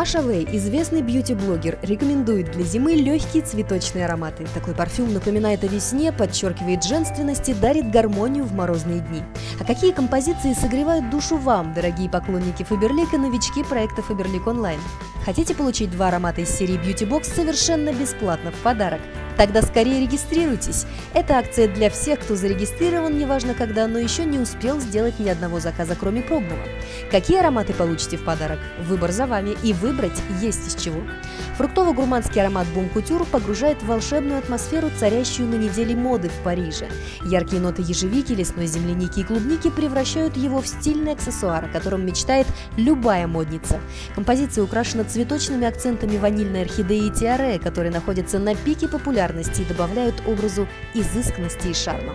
Маша Вэй, известный бьюти-блогер, рекомендует для зимы легкие цветочные ароматы. Такой парфюм напоминает о весне, подчеркивает женственность и дарит гармонию в морозные дни. А какие композиции согревают душу вам, дорогие поклонники Фаберлик и новички проекта Фаберлик Онлайн? Хотите получить два аромата из серии Beauty Box совершенно бесплатно в подарок? Тогда скорее регистрируйтесь. Это акция для всех, кто зарегистрирован, неважно когда, но еще не успел сделать ни одного заказа, кроме пробного. Какие ароматы получите в подарок? Выбор за вами, и выбрать есть из чего. Фруктово-гурманский аромат Бум Кутюр погружает в волшебную атмосферу, царящую на неделе моды в Париже. Яркие ноты ежевики, лесной земляники и клубники превращают его в стильный аксессуар, о котором мечтает любая модница. Композиция украшена цветочными акцентами ванильной орхидеи и тиаре, которые находятся на пике популярности популярности и добавляют образу изысканности и шарма.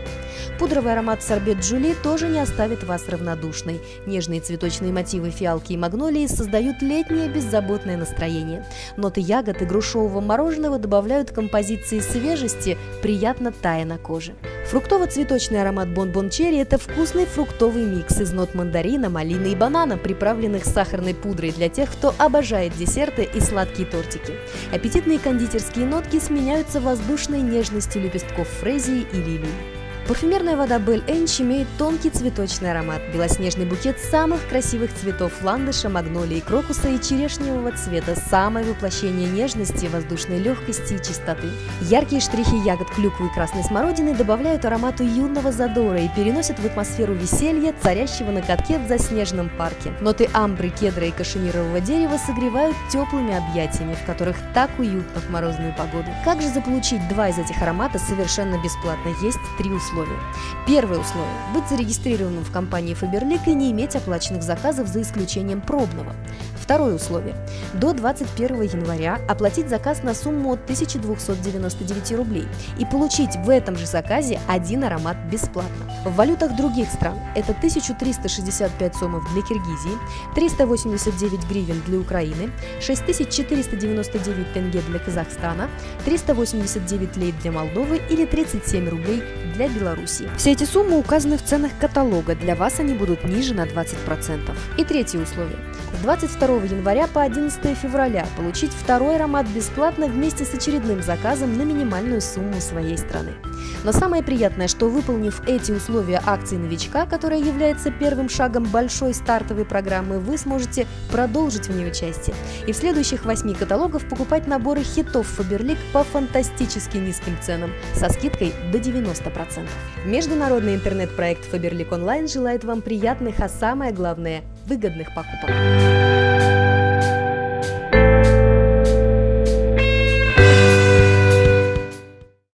Пудровый аромат сорбет Джули тоже не оставит вас равнодушной. Нежные цветочные мотивы фиалки и магнолии создают летнее беззаботное настроение. Ноты ягод и грушевого мороженого добавляют композиции свежести, приятно тая на коже. Фруктово-цветочный аромат бонбон черри – это вкусный фруктовый микс из нот мандарина, малины и банана, приправленных сахарной пудрой для тех, кто обожает десерты и сладкие тортики. Аппетитные кондитерские нотки сменяются воздушной нежностью лепестков фрезии и лилии. Парфюмерная вода Бель Энч имеет тонкий цветочный аромат, белоснежный букет самых красивых цветов ландыша, магнолии, крокуса и черешневого цвета, самое воплощение нежности, воздушной легкости и чистоты. Яркие штрихи ягод клюквы и красной смородины добавляют аромату юного задора и переносят в атмосферу веселья, царящего на катке в заснеженном парке. Ноты амбры, кедра и кашемирового дерева согревают теплыми объятиями, в которых так уютно в морозную погоду. Как же заполучить два из этих ароматов совершенно бесплатно? Есть три условия условия. Первое условие – быть зарегистрированным в компании Faberlic и не иметь оплаченных заказов за исключением пробного. Второе условие – до 21 января оплатить заказ на сумму от 1299 рублей и получить в этом же заказе один аромат бесплатно. В валютах других стран это 1365 сомов для Киргизии, 389 гривен для Украины, 6499 тенге для Казахстана, 389 лейт для Молдовы или 37 рублей для Беларуси. Все эти суммы указаны в ценах каталога, для вас они будут ниже на 20%. И третье условие. С 22 января по 11 февраля получить второй аромат бесплатно вместе с очередным заказом на минимальную сумму своей страны. Но самое приятное, что выполнив эти условия акции новичка, которая является первым шагом большой стартовой программы, вы сможете продолжить в ней участие и в следующих восьми каталогов покупать наборы хитов Faberlic по фантастически низким ценам со скидкой до 90%. Международный интернет-проект Faberlic Online желает вам приятных, а самое главное – выгодных покупок.